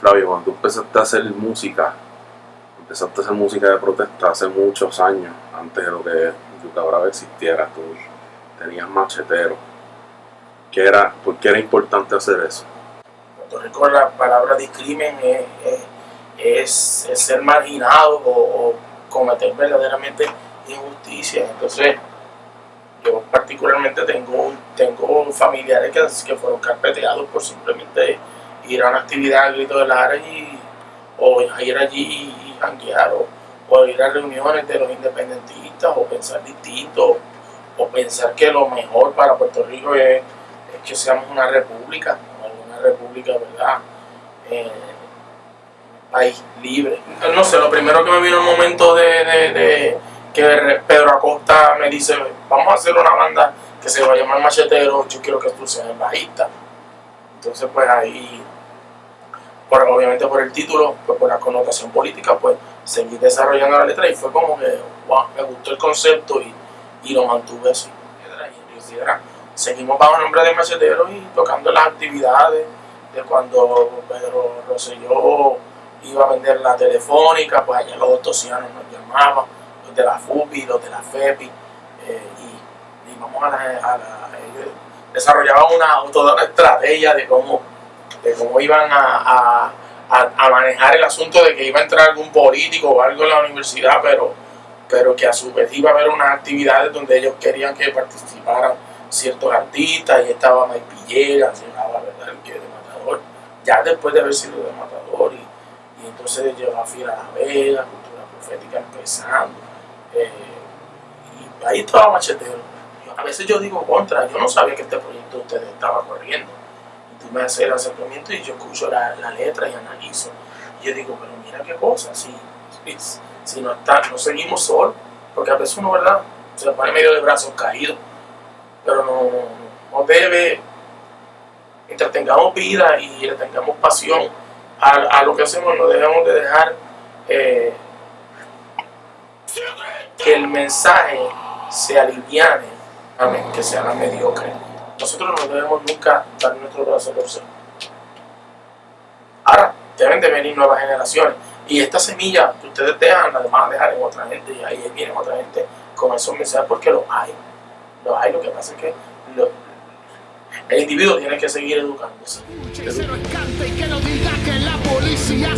Flavio, cuando tú empezaste a hacer música, empezaste a hacer música de protesta hace muchos años, antes de lo que Yuca Brava existiera, tú tenías machetero. ¿Qué era, ¿Por qué era importante hacer eso? Puerto Rico la palabra discrimen es, es, es, ser marginado o, cometer verdaderamente injusticia. Entonces, yo particularmente tengo, tengo familiares que, que fueron carpeteados por simplemente ir a una actividad al grito de Lara y, o ir allí y janguear o, o, ir a reuniones de los independentistas o pensar distinto o pensar que lo mejor para Puerto Rico es, es que seamos una república, una república, ¿verdad? Eh, país libre. No sé, lo primero que me vino el momento de, de, de que Pedro Acosta me dice, vamos a hacer una banda que se va a llamar Machetero, yo quiero que tú seas el bajista. Entonces pues ahí, por, obviamente por el título, pues por la connotación política, pues seguí desarrollando la letra y fue como que, me gustó el concepto y, y lo mantuve así. Seguimos bajo el nombre de Machetero y tocando las actividades de cuando Pedro Rosselló iba a vender la telefónica, pues allá los tosianos nos llamaban de la FUPI, los de la FEPI, eh, y, y, vamos a a la desarrollaban una, toda una estrategia de cómo, de cómo iban a, a, a, manejar el asunto de que iba a entrar algún político o algo en la universidad, pero, pero que a su vez iba a haber unas actividades donde ellos querían que participaran ciertos artistas, y estaba Mike Villegas, llegaba ¿verdad? el que de Matador, ya después de haber sido de Matador, y, y entonces llevaba Fiera La Vega, Cultura Profética empezando, eh, y ahí estaba machetero. A veces yo digo contra, yo no sabía que este proyecto de ustedes estaba corriendo. Y tú me haces el acercamiento y yo escucho la, la letra y analizo. Y yo digo, pero mira qué cosa, si, si, no, está, no seguimos solos, porque a veces uno, ¿verdad? Se pone medio de brazos caídos, pero no, no debe, mientras tengamos vida y tengamos pasión a, a lo que hacemos, no debemos de dejar eh, que el mensaje se aliviane, amén, que se haga mediocre. Nosotros no debemos nunca dar nuestro brazo. Ahora, deben de venir nuevas generaciones. Y esta semilla que ustedes dejan, la van a dejar en otra gente. Y ahí viene otra gente con esos mensajes porque los hay. Los hay, lo que pasa es que el individuo tiene que seguir educándose. Que se lo encante y que diga que la policía.